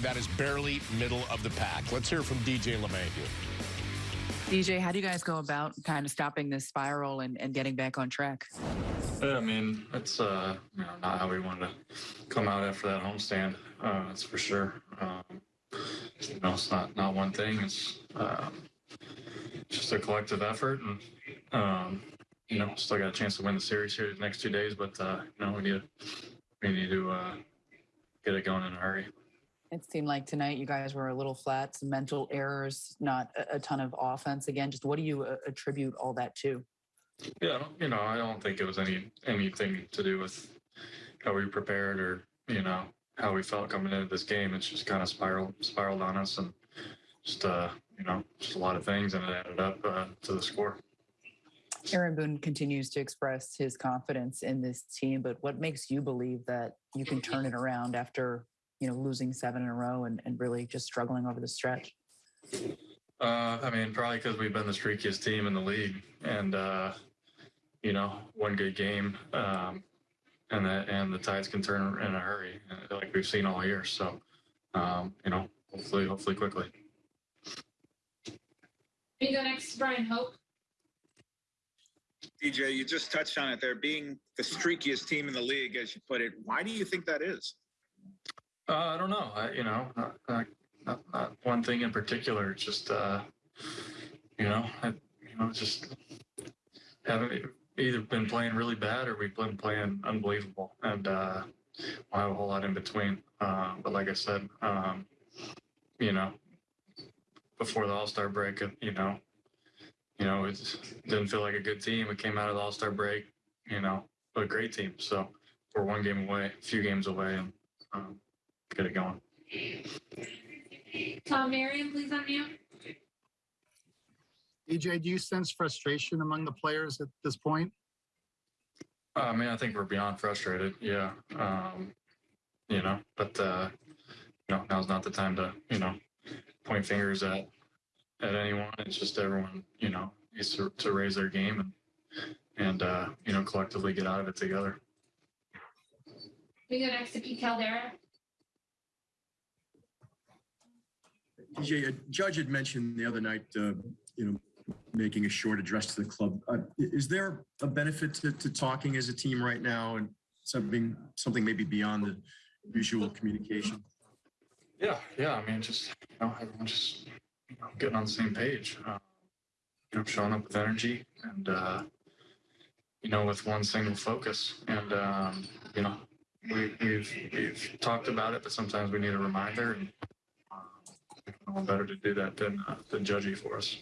team that is barely middle of the pack. Let's hear from DJ LeMahieu. DJ, how do you guys go about kind of stopping this spiral and, and getting back on track? Yeah, I mean, it's uh, you know, not how we wanted to come out after that homestand. Uh, that's for sure. Um, you know, it's not not one thing. It's um, just a collective effort, and um, you know, still got a chance to win the series here the next two days. But uh, you know, we need to, we need to uh, get it going in a hurry. It seemed like tonight you guys were a little flat, some mental errors, not a, a ton of offense. Again, just what do you uh, attribute all that to? Yeah, I don't- you know, I don't think it was any anything to do with how we prepared or you know how we felt coming into this game. It's just kind of spiraled spiraled on us, and just uh, you know, just a lot of things, and it added up uh, to the score. Aaron Boone continues to express his confidence in this team, but what makes you believe that you can turn it around after you know losing seven in a row and, and really just struggling over the stretch? Uh, I mean, probably because we've been the streakiest team in the league, and uh, you know, one good game, um, and that and the tides can turn in a hurry, uh, like we've seen all year. So, um, you know, hopefully, hopefully, quickly. You go next Bryan Hoch. DJ, you just touched on it there, being the streakiest team in the league, as you put it. Why do you think that is? Uh, I don't know. I, you know, not, not, not, one thing in particular. Just, uh, you know, I, you know, just haven't either been playing really bad or we've been playing unbelievable, and uh, we'll have a whole lot in between. Uh, but like I said, um, you know, before the All Star break, you know, you know, it didn't feel like a good team. We came out of the All Star break, you know, a great team. So we're one game away, a few games away, and um, get it going. Tom Marion, please unmute. EJ, do you sense frustration among the players at this point? Uh, I mean, I think we're beyond frustrated. Yeah. Um, you know, but, uh, you know, now's not the time to, you know, point fingers at, at anyone. It's just everyone, you know, needs to, to raise their game and, and, uh, you know, collectively get out of it together. We go next to Pete Caldera. DJ, a judge had mentioned the other night, uh, you know, making a short address to the club. Uh, is there a benefit to, to talking as a team right now and something, something maybe beyond the usual communication? Yeah. Yeah. I mean, just, you know, everyone just you know, getting on the same page, uh, you know, showing up with energy and, uh, you know, with one single focus. And, um, you know, we, we've, we've talked about it, but sometimes we need a reminder and better to do that than, uh, than Judgy for us.